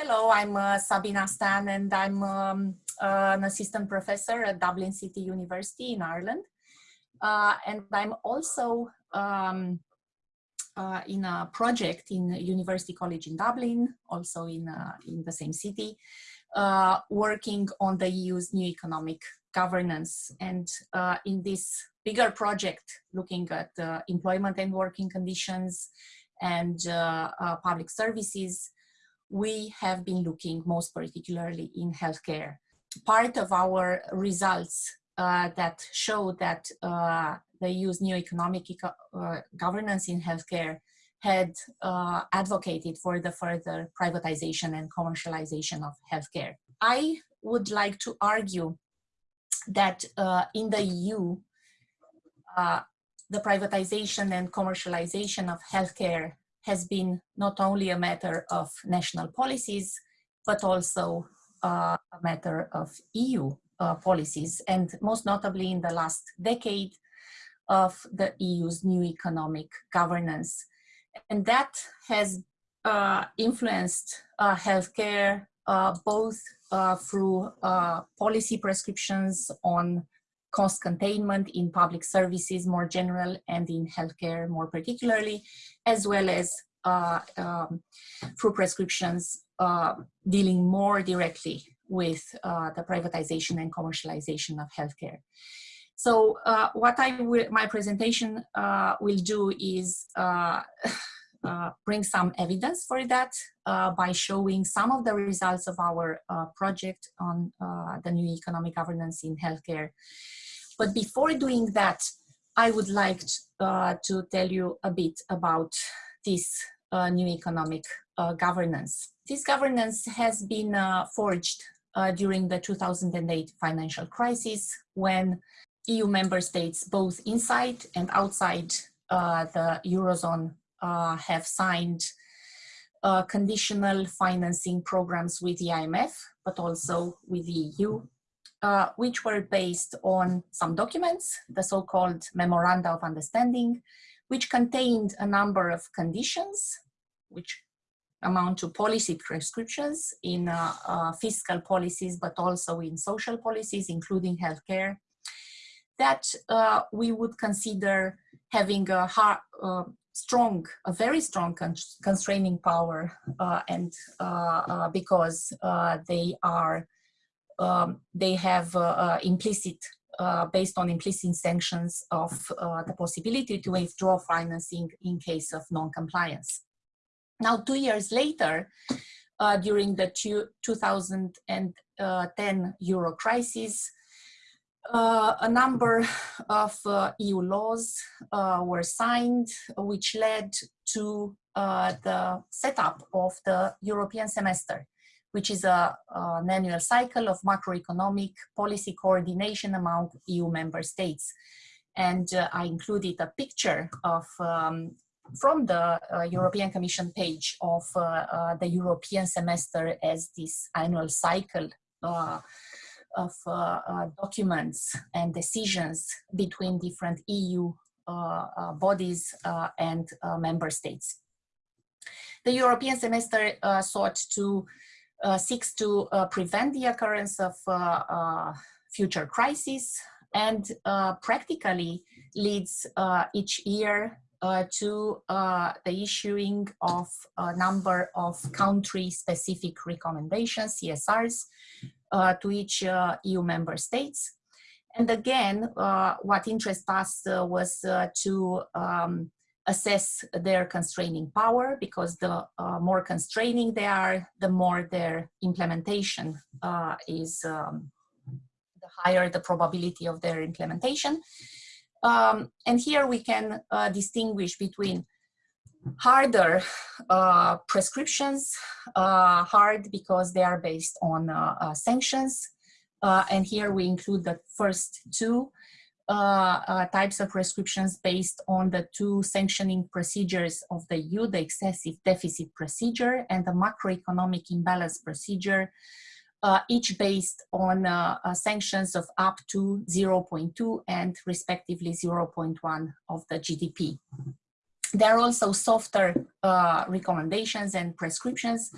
Hello, I'm uh, Sabina Stan and I'm um, uh, an assistant professor at Dublin City University in Ireland. Uh, and I'm also um, uh, in a project in University College in Dublin, also in, uh, in the same city, uh, working on the EU's new economic governance. And in this bigger project, looking at employment and working conditions and public services, we have been looking most particularly in healthcare. Part of our results uh, that show that uh, the EU's new economic uh, governance in healthcare had uh, advocated for the further privatization and commercialization of healthcare. I would like to argue that uh, in the EU, uh, the privatization and commercialization of healthcare has been not only a matter of national policies, but also uh, a matter of EU uh, policies, and most notably in the last decade of the EU's new economic governance. And that has uh, influenced uh, healthcare uh, both uh, through policy prescriptions on cost containment in public services more general and in healthcare more particularly, as well as uh, um, through prescriptions uh, dealing more directly with uh, the privatization and commercialization of healthcare. So uh, what I will, my presentation uh, will do is uh, bring some evidence for that by showing some of the results of our project on the new economic governance in healthcare but before doing that, I would like uh, to tell you a bit about this uh, new economic uh, governance. This governance has been uh, forged uh, during the 2008 financial crisis when EU member states, both inside and outside uh, the Eurozone, have signed conditional financing programs with the IMF, but also with the EU uh, which were based on some documents, the so-called Memoranda of Understanding, which contained a number of conditions, which amount to policy prescriptions in uh, uh, fiscal policies, but also in social policies, including healthcare, that uh, we would consider having a hard, uh, strong, a very strong constraining power, uh, and because they are um, they have uh, uh, implicit, uh, based on implicit sanctions of the possibility to withdraw financing in case of non-compliance. Now, two years later, during the two, 2010 euro crisis, uh, a number of uh, EU laws uh, were signed, which led to the setup of the European semester which is a, an annual cycle of macroeconomic policy coordination among EU member states. And uh, I included a picture of um, from the uh, European Commission page of uh, uh the European semester as this annual cycle uh, of uh, documents and decisions between different EU bodies and member states. The European semester sought to uh, seeks to uh, prevent the occurrence of uh, future crises and practically leads each year uh, to uh, the issuing of a number of country-specific recommendations, CSRs, uh, to each EU member states. And again, what interests us was to um, assess their constraining power because the uh, more constraining they are, the more their implementation uh, is, um, the higher the probability of their implementation. Um, and here we can uh, distinguish between harder uh, prescriptions, uh, hard because they are based on uh, sanctions. and here we include the first two, uh, uh, types of prescriptions based on the two sanctioning procedures of the EU, the excessive deficit procedure and the macroeconomic imbalance procedure, uh, each based on uh, uh, sanctions of up to 0.2 and respectively 0.1 of the GDP. There are also softer uh, recommendations and prescriptions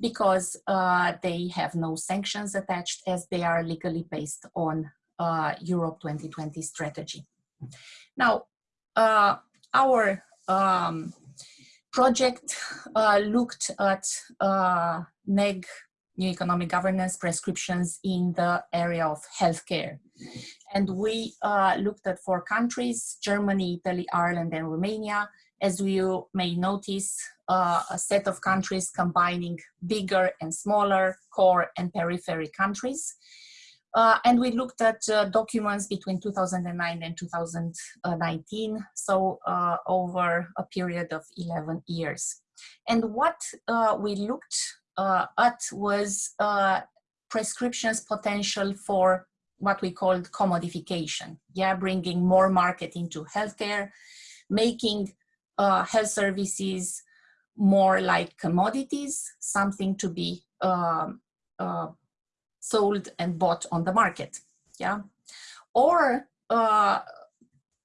because uh, they have no sanctions attached as they are legally based on uh, Europe 2020 strategy. Now, uh, our um, project uh, looked at uh, NEG, New Economic Governance prescriptions in the area of healthcare. And we uh, looked at four countries, Germany, Italy, Ireland, and Romania. As you may notice, uh, a set of countries combining bigger and smaller core and periphery countries. Uh, and we looked at uh, documents between 2009 and 2019, so uh, over a period of 11 years. And what uh, we looked uh, at was uh, prescriptions potential for what we called commodification, yeah, bringing more market into healthcare, making health services more like commodities, something to be um, sold and bought on the market. Yeah, or uh,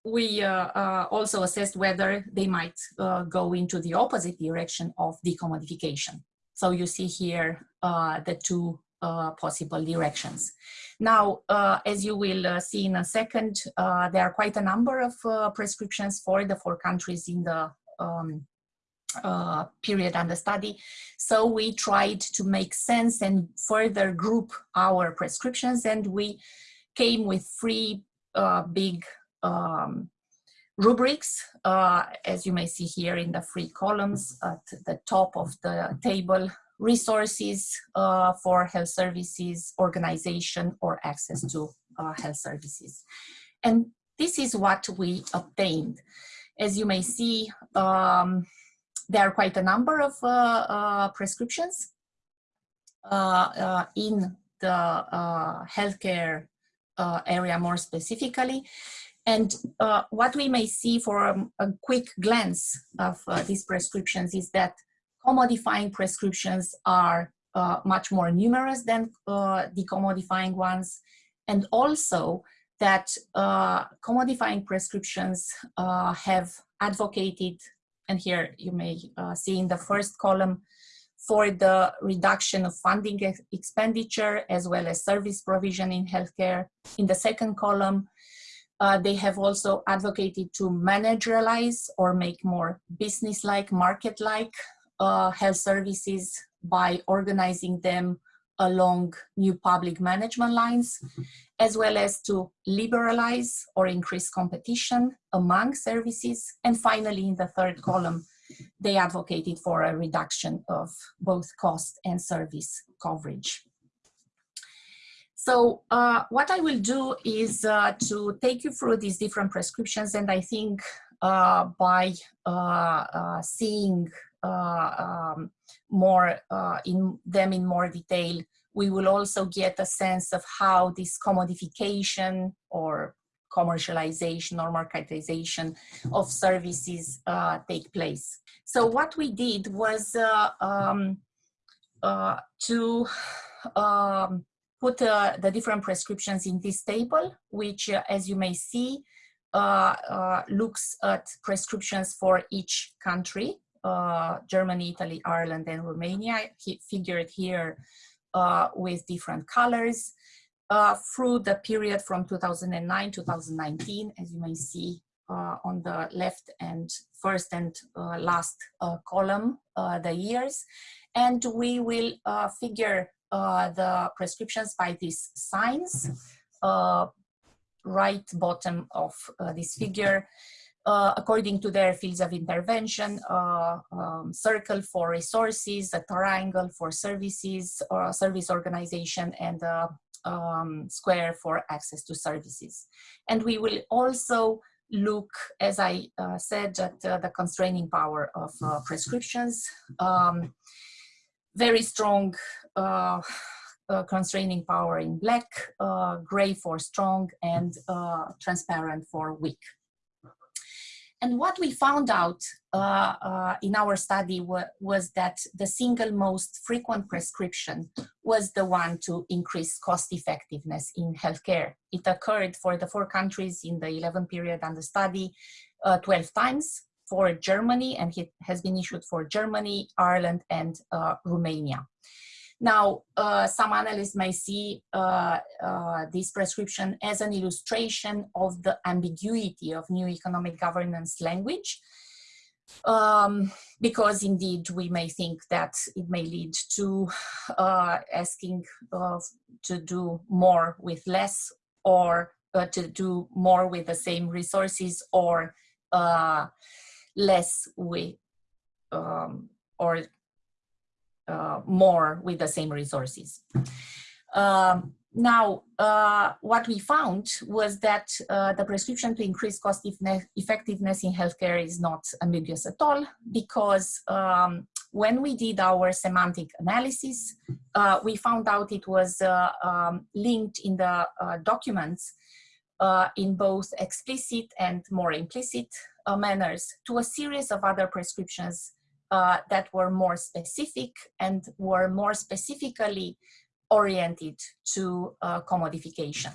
we uh, uh, also assessed whether they might uh, go into the opposite direction of decommodification. So you see here uh, the two uh, possible directions. Now, as you will see in a second, there are quite a number of prescriptions for the four countries in the um, uh, period under study. So we tried to make sense and further group our prescriptions and we came with three uh, big um, rubrics, uh, as you may see here in the three columns at the top of the table, resources uh, for health services, organization, or access to uh, health services. And this is what we obtained. As you may see, um, there are quite a number of uh, uh, prescriptions uh, in the healthcare area more specifically. And uh, what we may see for a, a quick glance of uh, these prescriptions is that commodifying prescriptions are uh, much more numerous than decommodifying ones. And also that commodifying prescriptions have advocated and here you may uh, see in the first column for the reduction of funding expenditure as well as service provision in healthcare. In the second column, uh, they have also advocated to managerialize or make more business-like, market-like uh, health services by organizing them along new public management lines, as well as to liberalize or increase competition among services. And finally, in the third column, they advocated for a reduction of both cost and service coverage. So uh, what I will do is uh, to take you through these different prescriptions and I think uh, by uh, uh, seeing uh, um, more in them in more detail, we will also get a sense of how this commodification or commercialization or marketization of services take place. So what we did was um, to um, put uh, the different prescriptions in this table, which uh, as you may see, uh, looks at prescriptions for each country Germany, Italy, Ireland, and Romania, he figured here with different colors uh, through the period from 2009 2019, as you may see uh, on the left and first and uh, last column, the years. And we will figure the prescriptions by these signs, right bottom of this figure, uh, according to their fields of intervention, uh, um, circle for resources, a triangle for services or service organization, and a um, square for access to services. And we will also look, as I uh, said, at uh, the constraining power of uh, prescriptions. Um, very strong uh, constraining power in black, gray for strong, and transparent for weak. And what we found out uh, uh, in our study was that the single most frequent prescription was the one to increase cost effectiveness in healthcare. It occurred for the four countries in the 11 period under study uh, 12 times. For Germany and it has been issued for Germany, Ireland, and uh, Romania. Now, uh, some analysts may see uh, uh, this prescription as an illustration of the ambiguity of new economic governance language, um, because indeed we may think that it may lead to uh, asking uh, to do more with less or uh, to do more with the same resources or less with um, or uh, more with the same resources. Um, now, uh, what we found was that uh, the prescription to increase cost effectiveness in healthcare is not ambiguous at all because um, when we did our semantic analysis, uh, we found out it was uh, um, linked in the uh, documents in both explicit and more implicit manners to a series of other prescriptions uh, that were more specific and were more specifically oriented to uh, commodification.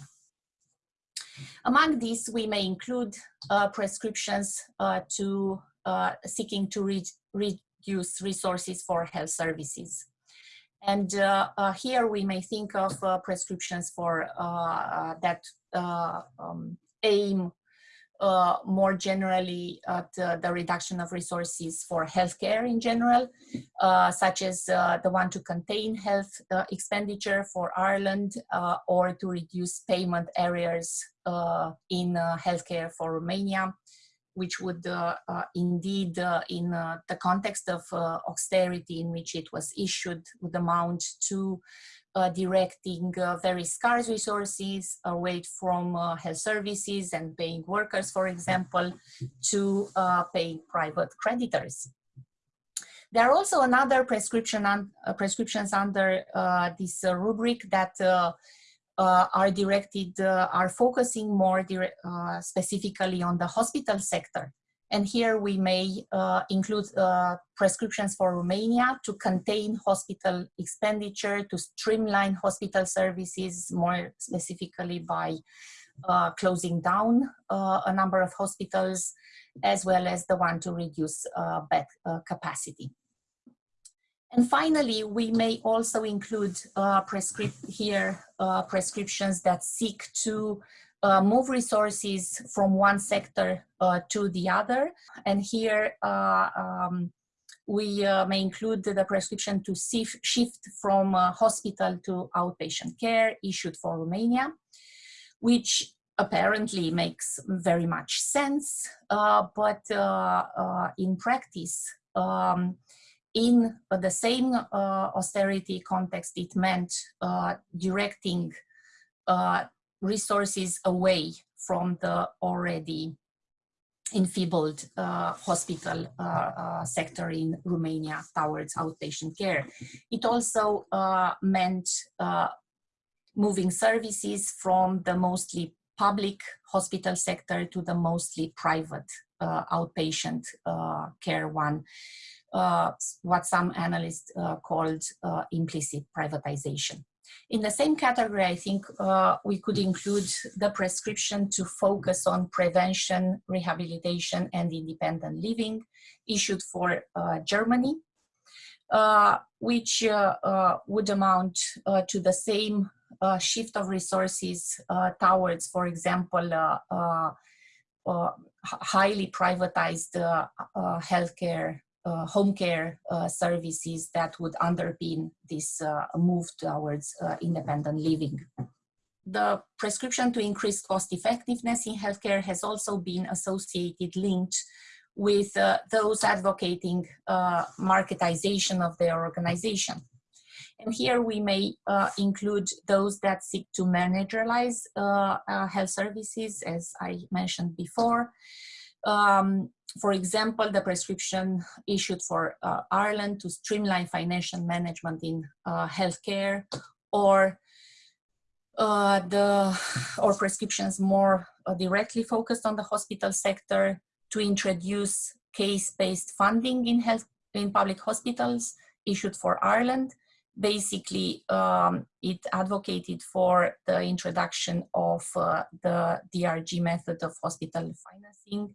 Among these, we may include uh, prescriptions uh, to uh, seeking to re reduce resources for health services. And uh, here we may think of prescriptions for that um, aim uh, more generally at uh, the reduction of resources for healthcare in general, uh, such as uh, the one to contain health uh, expenditure for Ireland uh, or to reduce payment arrears in healthcare for Romania, which would indeed, in the context of austerity in which it was issued, would amount to directing uh, very scarce resources away from uh, health services and paying workers, for example, to uh, paying private creditors. There are also another prescription un uh, prescriptions under uh, this rubric that are directed, are focusing more specifically on the hospital sector. And here we may uh, include uh, prescriptions for Romania to contain hospital expenditure, to streamline hospital services, more specifically by uh, closing down uh, a number of hospitals, as well as the one to reduce uh, bed uh, capacity. And finally, we may also include here prescriptions that seek to uh, move resources from one sector uh, to the other. And here uh, um, we uh, may include the prescription to shift from uh, hospital to outpatient care issued for Romania, which apparently makes very much sense, uh, but in practice, um, in the same austerity context, it meant directing resources away from the already enfeebled uh, hospital uh, uh, sector in Romania towards outpatient care. It also uh, meant uh, moving services from the mostly public hospital sector to the mostly private uh, outpatient care one, what some analysts called implicit privatization. In the same category, I think uh, we could include the prescription to focus on prevention, rehabilitation, and independent living issued for uh, Germany, uh, which uh, uh, would amount uh, to the same shift of resources towards, for example, highly privatized healthcare uh, home care uh, services that would underpin this uh, move towards uh, independent living. The prescription to increase cost effectiveness in healthcare has also been associated, linked with uh, those advocating uh, marketization of their organization. And here we may include those that seek to managerialize health services, as I mentioned before, um, for example, the prescription issued for uh, Ireland to streamline financial management in uh, healthcare or uh, the or prescriptions more uh, directly focused on the hospital sector to introduce case-based funding in health in public hospitals issued for Ireland. Basically, um, it advocated for the introduction of uh, the DRG method of hospital financing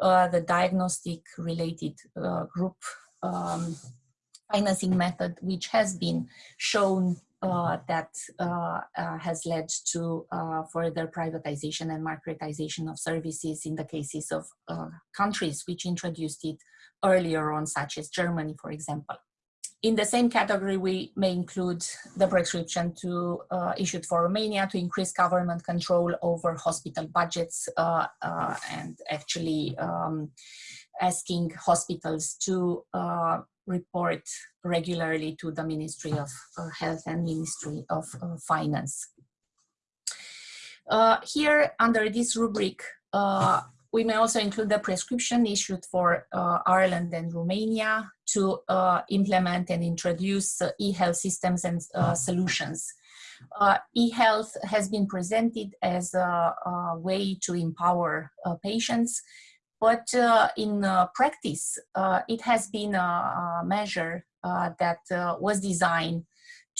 uh, the diagnostic related uh, group um, financing method, which has been shown uh, that uh, uh, has led to further privatization and marketization of services in the cases of countries which introduced it earlier on, such as Germany, for example. In the same category, we may include the prescription to uh, issued for Romania to increase government control over hospital budgets uh, uh, and actually um, asking hospitals to uh, report regularly to the Ministry of uh, Health and Ministry of uh, Finance. here, under this rubric, we may also include the prescription issued for Ireland and Romania to uh, implement and introduce uh, e-health systems and uh, solutions. Uh, e-health has been presented as a, a way to empower uh, patients, but in practice, it has been a, a measure that was designed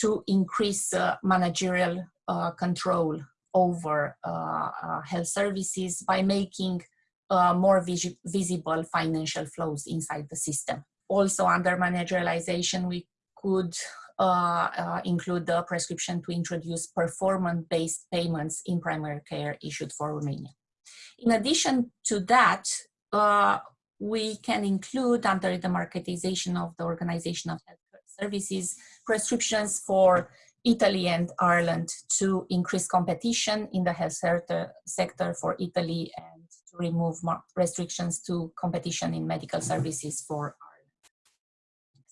to increase managerial control over health services by making uh, more vis visible financial flows inside the system. Also under managerialization, we could uh, uh, include the prescription to introduce performance-based payments in primary care issued for Romania. In addition to that, uh, we can include under the marketization of the Organization of Health Services prescriptions for Italy and Ireland to increase competition in the health sector for Italy and to remove restrictions to competition in medical services for Ireland.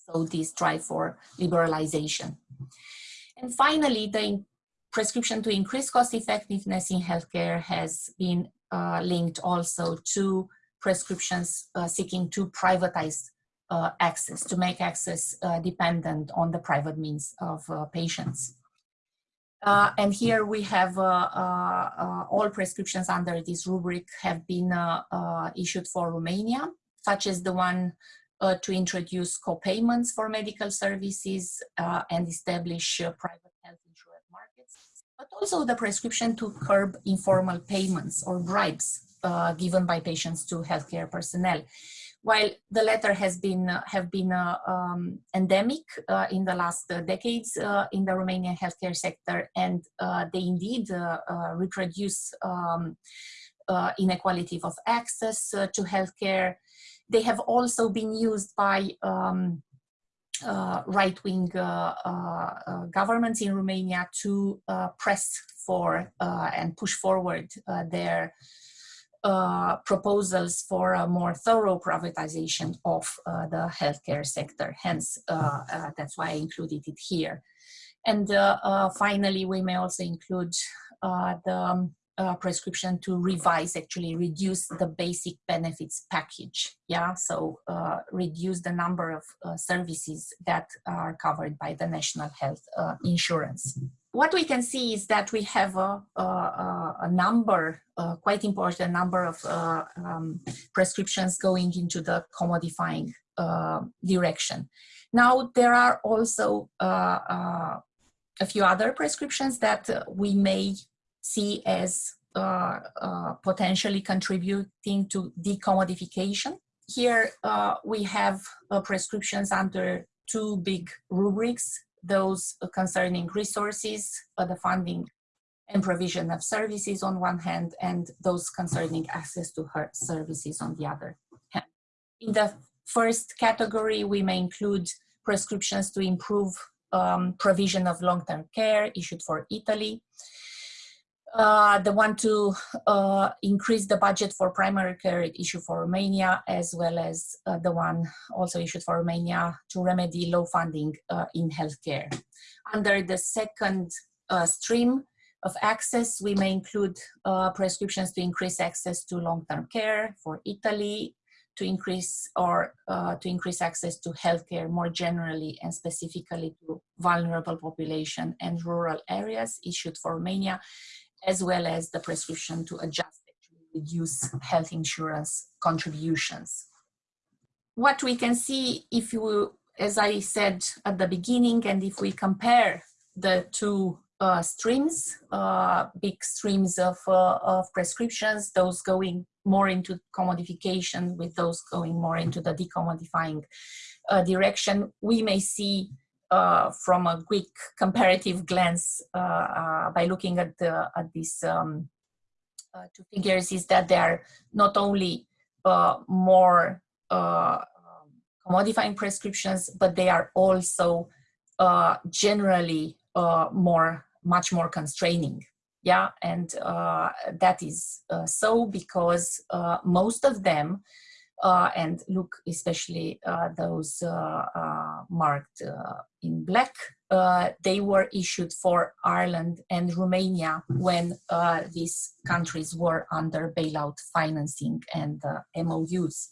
So this drive for liberalization. And finally, the prescription to increase cost effectiveness in healthcare has been uh, linked also to prescriptions uh, seeking to privatize uh, access, to make access uh, dependent on the private means of uh, patients. Uh, and here we have all prescriptions under this rubric have been issued for Romania, such as the one to introduce co-payments for medical services and establish private health insurance markets, but also the prescription to curb informal payments or bribes given by patients to healthcare personnel while the latter has been uh, have been uh, um, endemic uh, in the last uh, decades uh, in the Romanian healthcare sector, and uh, they indeed reproduce um, inequality of access to healthcare. They have also been used by um, right-wing governments in Romania to press for and push forward their uh, proposals for a more thorough privatization of uh, the healthcare sector. Hence, uh, uh that's why I included it here. And uh, uh, finally, we may also include the um, prescription to revise, actually reduce the basic benefits package. Yeah, so reduce the number of services that are covered by the national health insurance what we can see is that we have a, a, a number, quite important number of uh, um, prescriptions going into the commodifying uh, direction. Now, there are also uh, uh a few other prescriptions that uh, we may see as uh, potentially contributing to decommodification. Here we have prescriptions under two big rubrics those concerning resources, uh, the funding and provision of services on one hand, and those concerning access to her services on the other hand. In the first category, we may include prescriptions to improve um, provision of long-term care issued for Italy, uh, the one to uh, increase the budget for primary care issued for Romania, as well as uh, the one also issued for Romania to remedy low funding uh, in healthcare. Under the second uh, stream of access, we may include prescriptions to increase access to long-term care for Italy, to increase or to increase access to healthcare more generally and specifically to vulnerable population and rural areas issued for Romania, as well as the prescription to adjust reduce health insurance contributions. What we can see if you, as I said at the beginning, and if we compare the two uh, streams, uh, big streams of, uh, of prescriptions, those going more into commodification, with those going more into the decommodifying uh, direction, we may see uh, from a quick comparative glance uh, uh, by looking at, the, at these um, uh, two figures is that they are not only uh, more uh, um, commodifying prescriptions, but they are also generally more, much more constraining. Yeah and that is so because most of them and look especially uh, those uh, marked in black they were issued for Ireland and Romania when these countries were under bailout financing and MOUs.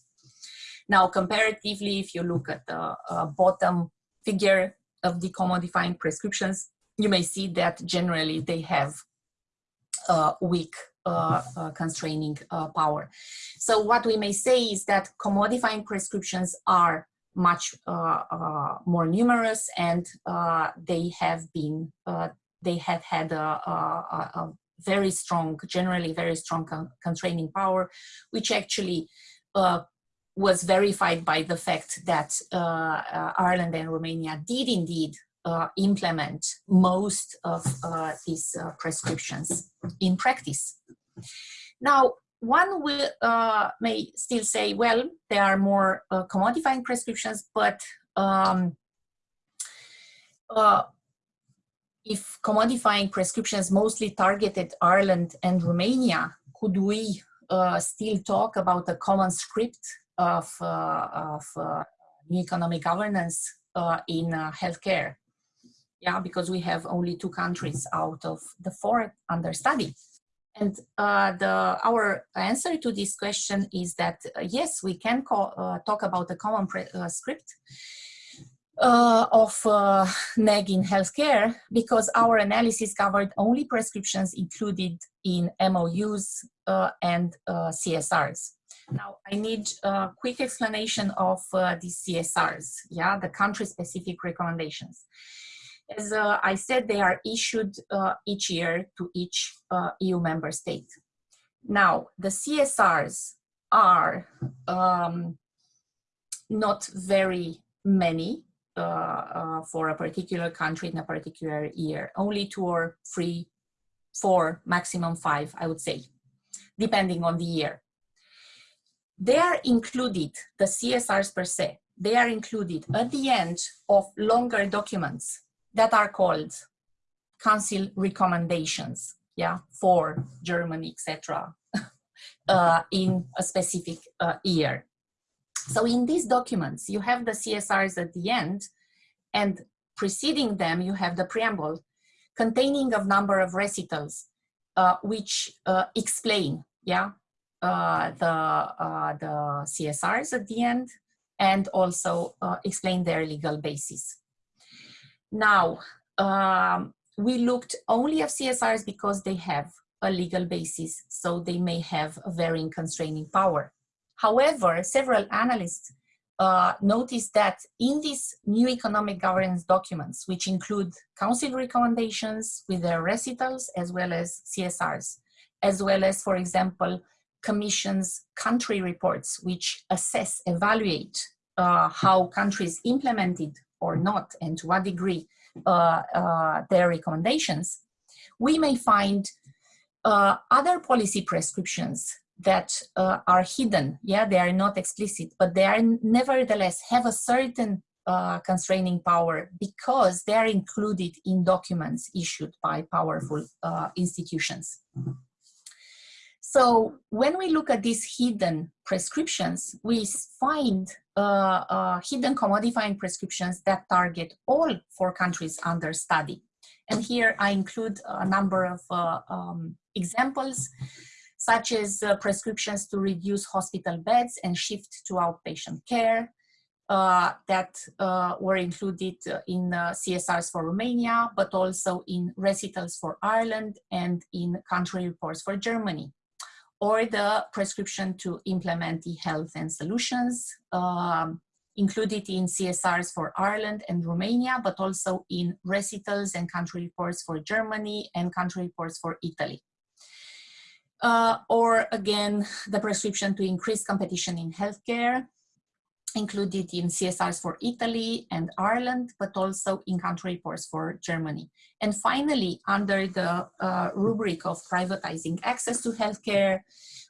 Now comparatively if you look at the bottom figure of the commodifying prescriptions you may see that generally they have uh, weak uh, uh, Uh, uh, constraining uh, power. So what we may say is that commodifying prescriptions are much uh, uh, more numerous and uh, they have been, they have had a, a, a, very strong, generally very strong con constraining power, which actually was verified by the fact that Ireland and Romania did indeed uh, implement most of uh, these uh, prescriptions in practice. Now, one will, uh, may still say, well, there are more uh, commodifying prescriptions, but um, uh, if commodifying prescriptions mostly targeted Ireland and Romania, could we still talk about a common script of, of new economic governance in healthcare? Yeah, because we have only two countries out of the four under study. And uh, the, our answer to this question is that uh, yes, we can call, uh, talk about the common uh, script uh, of uh, NEG in healthcare because our analysis covered only prescriptions included in MOUs and CSRs. Now, I need a quick explanation of these CSRs, yeah, the country-specific recommendations. As uh, I said, they are issued uh, each year to each uh, EU member state. Now, the CSRs are um, not very many uh, uh, for a particular country in a particular year, only two or three, four, maximum five, I would say, depending on the year. They are included, the CSRs per se, they are included at the end of longer documents that are called council recommendations, yeah, for Germany, etc., uh, in a specific uh, year. So in these documents, you have the CSRs at the end, and preceding them, you have the preamble containing a number of recitals, uh, which uh, explain, yeah, uh, the, uh, the CSRs at the end, and also explain their legal basis. Now, um, we looked only at CSRs because they have a legal basis, so they may have a varying constraining power. However, several analysts uh, noticed that in these new economic governance documents, which include council recommendations with their recitals as well as CSRs, as well as, for example, commission's country reports, which assess, evaluate uh, how countries implemented or not and to what degree uh, uh, their recommendations, we may find uh, other policy prescriptions that uh, are hidden. Yeah, they are not explicit, but they are nevertheless have a certain uh, constraining power because they are included in documents issued by powerful uh, institutions. So when we look at these hidden prescriptions, we find uh, uh, hidden commodifying prescriptions that target all four countries under study. And here I include a number of uh, um, examples, such as uh, prescriptions to reduce hospital beds and shift to outpatient care, uh, that uh, were included in CSRs for Romania, but also in recitals for Ireland and in country reports for Germany or the prescription to implement e-health and solutions, um, included in CSRs for Ireland and Romania, but also in recitals and country reports for Germany and country reports for Italy. Uh, or again, the prescription to increase competition in healthcare, included in CSRs for Italy and Ireland, but also in country reports for Germany. And finally, under the uh, rubric of privatizing access to healthcare,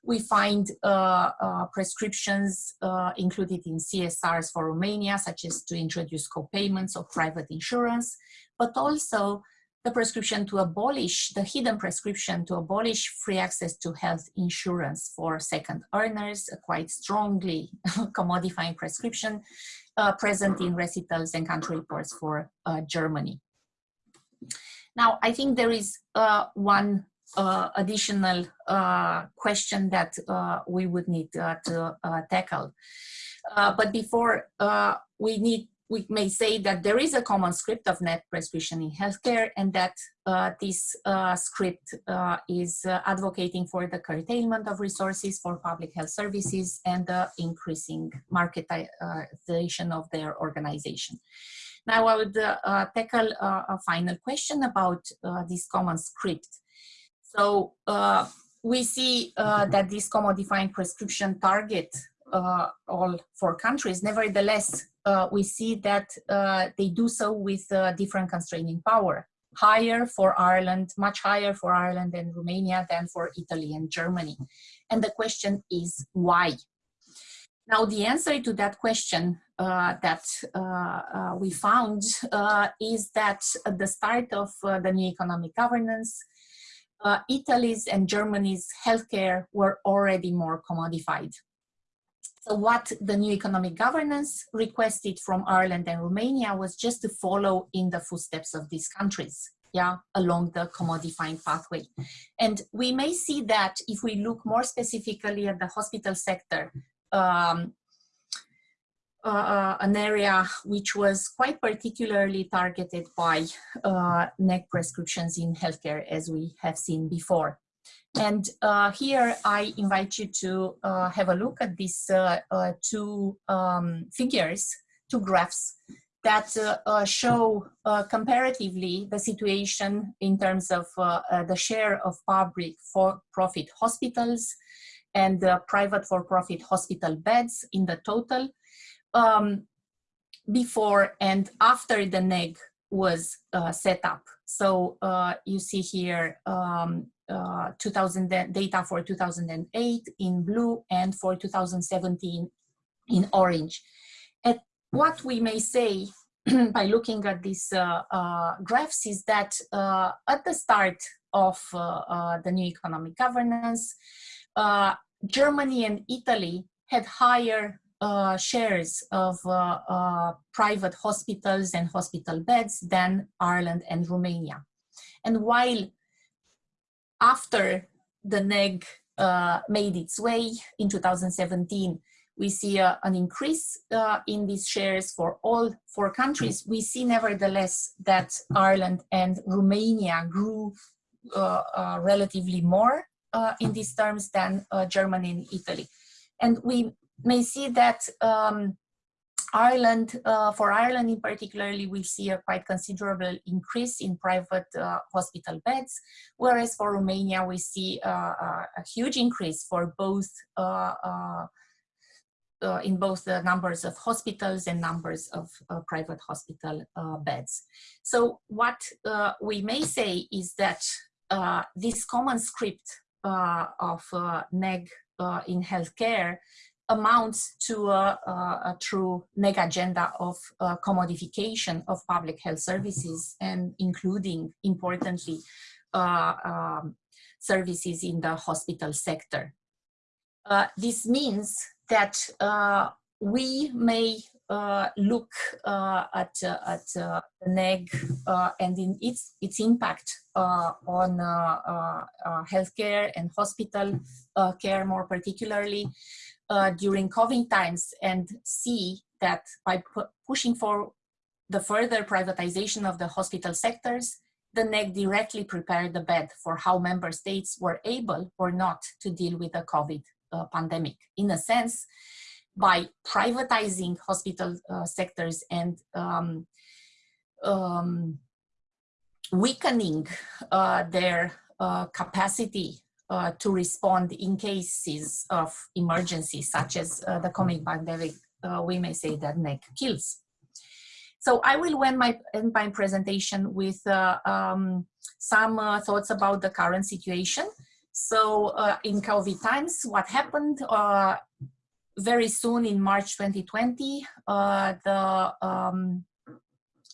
we find uh, uh, prescriptions uh, included in CSRs for Romania, such as to introduce co-payments of private insurance, but also the prescription to abolish, the hidden prescription to abolish free access to health insurance for second earners, a quite strongly commodifying prescription uh, present in recitals and country reports for uh, Germany. Now, I think there is uh, one uh, additional uh, question that uh, we would need to tackle. but before we need we may say that there is a common script of net prescription in healthcare and that uh, this uh, script uh, is uh, advocating for the curtailment of resources for public health services and the increasing marketization of their organization. Now I would uh, tackle a final question about this common script. So we see that this commodifying prescription target uh, all four countries. Nevertheless, uh, we see that uh, they do so with different constraining power. Higher for Ireland, much higher for Ireland and Romania than for Italy and Germany. And the question is why? Now, the answer to that question uh, that uh, uh, we found is that at the start of the new economic governance, Italy's and Germany's healthcare were already more commodified. So what the new economic governance requested from Ireland and Romania was just to follow in the footsteps of these countries, yeah, along the commodifying pathway. And we may see that if we look more specifically at the hospital sector, um, uh, an area which was quite particularly targeted by uh, NEG prescriptions in healthcare as we have seen before. And uh, here I invite you to uh, have a look at these uh, uh two um, figures, two graphs that uh, uh, show comparatively the situation in terms of the share of public for-profit hospitals and private for-profit hospital beds in the total um, before and after the NEG was set up. So you see here um, uh, 2000 data for 2008 in blue and for 2017 in orange. And what we may say by looking at these uh, uh, graphs is that uh, at the start of uh, uh, the new economic governance, Germany and Italy had higher shares of private hospitals and hospital beds than Ireland and Romania. And while after the NEG uh, made its way in 2017, we see uh, an increase uh, in these shares for all four countries. We see nevertheless that Ireland and Romania grew uh, uh, relatively more uh, in these terms than Germany and Italy. And we may see that um, Ireland, uh, for Ireland in particularly, we see a quite considerable increase in private uh, hospital beds, whereas for Romania, we see uh, uh a huge increase for both uh, uh, in both the numbers of hospitals and numbers of private hospital beds. So what we may say is that this common script of NEG in healthcare amounts to a, a, a true mega agenda of uh, commodification of public health services and including, importantly, uh, um, services in the hospital sector. Uh, this means that uh, we may uh, look uh, at, at the NEG and in its, its impact on healthcare and hospital care more particularly uh, during COVID times and see that by pu pushing for the further privatization of the hospital sectors, the NEG directly prepared the bed for how member states were able or not to deal with the COVID uh, pandemic. In a sense, by privatizing hospital uh, sectors and um, um, weakening uh, their uh, capacity uh, to respond in cases of emergency, such as uh, the coming pandemic, uh, we may say that NEG kills. So I will end my, end my presentation with uh, um, some uh, thoughts about the current situation. So uh, in COVID times, what happened very soon in March 2020, the um,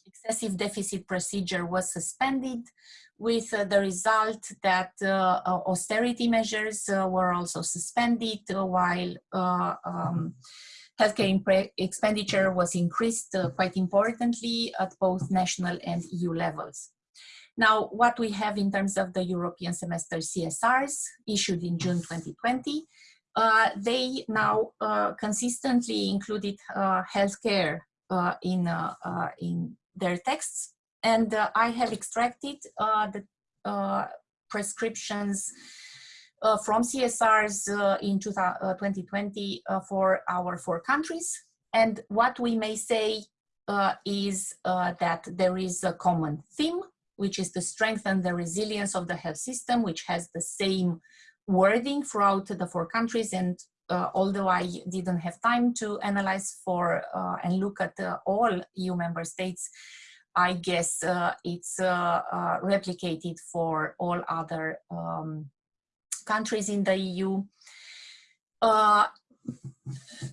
excessive deficit procedure was suspended with uh, the result that uh, austerity measures uh, were also suspended while um, healthcare expenditure was increased quite importantly at both national and EU levels. Now, what we have in terms of the European semester CSRs issued in June 2020, uh, they now uh, consistently included uh, healthcare in, in their texts and uh, I have extracted uh, the uh, prescriptions uh, from CSRs uh, in 2020 uh, for our four countries. And what we may say is that there is a common theme, which is to strengthen the resilience of the health system, which has the same wording throughout the four countries. And although I didn't have time to analyze for and look at all EU member states, I guess uh, it's uh, uh, replicated for all other um, countries in the EU.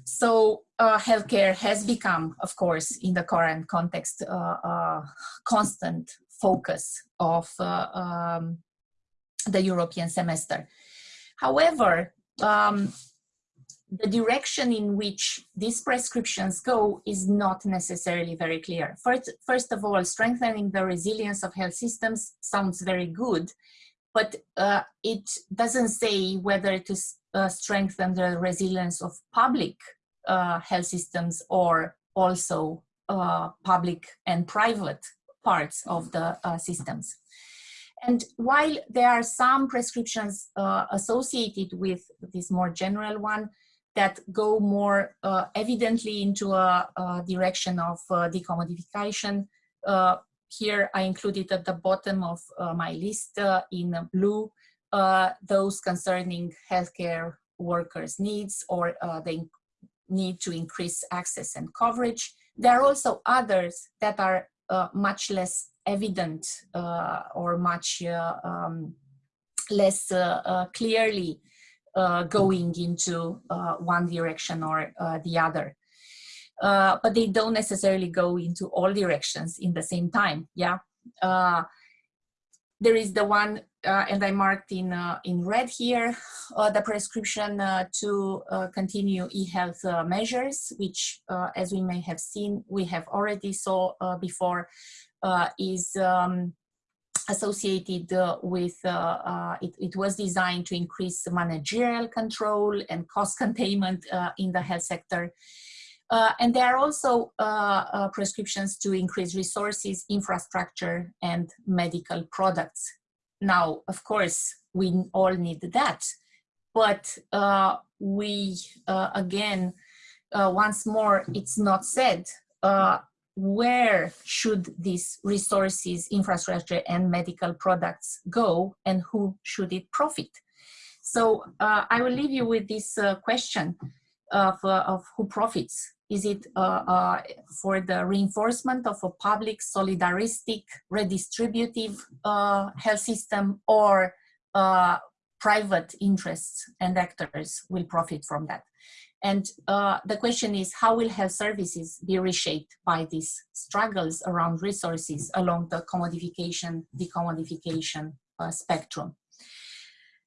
So healthcare has become, of course, in the current context, uh, constant focus of um, the European semester. However, um, the direction in which these prescriptions go is not necessarily very clear. First, first of all, strengthening the resilience of health systems sounds very good, but uh, it doesn't say whether to uh, strengthen the resilience of public uh, health systems or also uh, public and private parts of the uh, systems. And while there are some prescriptions uh, associated with this more general one, that go more uh, evidently into a, a direction of uh, decommodification. Uh, here I included at the bottom of uh, my list uh, in blue uh, those concerning healthcare workers' needs or the need to increase access and coverage. There are also others that are much less evident or much um, less clearly going into uh, one direction or uh, the other. Uh, but they don't necessarily go into all directions in the same time, yeah? Uh, there is the one, uh, and I marked in, in red here, the prescription to continue e-health measures, which as we may have seen, we have already saw before, is um, associated uh, with, uh, uh, it, it, was designed to increase managerial control and cost containment in the health sector. and there are also prescriptions to increase resources, infrastructure, and medical products. Now, of course, we all need that, but we, again, once more, it's not said uh, where should these resources, infrastructure and medical products go and who should it profit? So uh, I will leave you with this uh, question of, uh, of who profits. Is it uh, uh, for the reinforcement of a public, solidaristic, redistributive uh, health system or private interests and actors will profit from that? And uh, the question is, how will health services be reshaped by these struggles around resources along the commodification, decommodification uh, spectrum?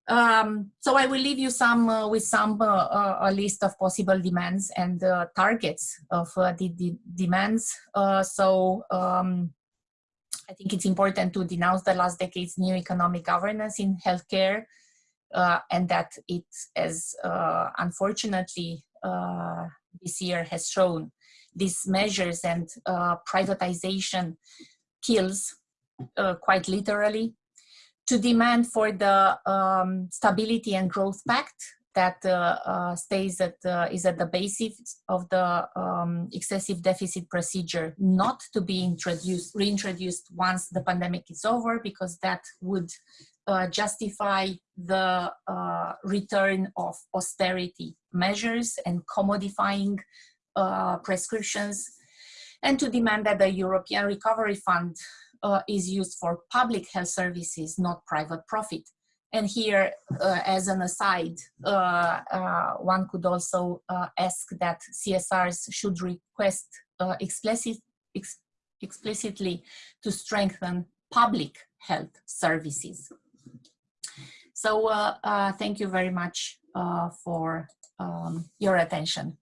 Um, so I will leave you some uh, with some uh, uh, a list of possible demands and uh, targets of the, the, demands. so um, I think it's important to denounce the last decade's new economic governance in healthcare uh, and that it, has uh, unfortunately this year has shown, these measures and privatization kills quite literally to demand for the um, Stability and Growth Pact that uh, uh, stays at uh, is at the basis of the um, excessive deficit procedure not to be introduced reintroduced once the pandemic is over because that would uh, justify the uh, return of austerity measures and commodifying uh, prescriptions, and to demand that the European Recovery Fund uh, is used for public health services, not private profit. And here, uh, as an aside, uh, one could also ask that CSRs should request explicit, ex explicitly to strengthen public health services. So uh, uh, thank you very much uh, for um, your attention.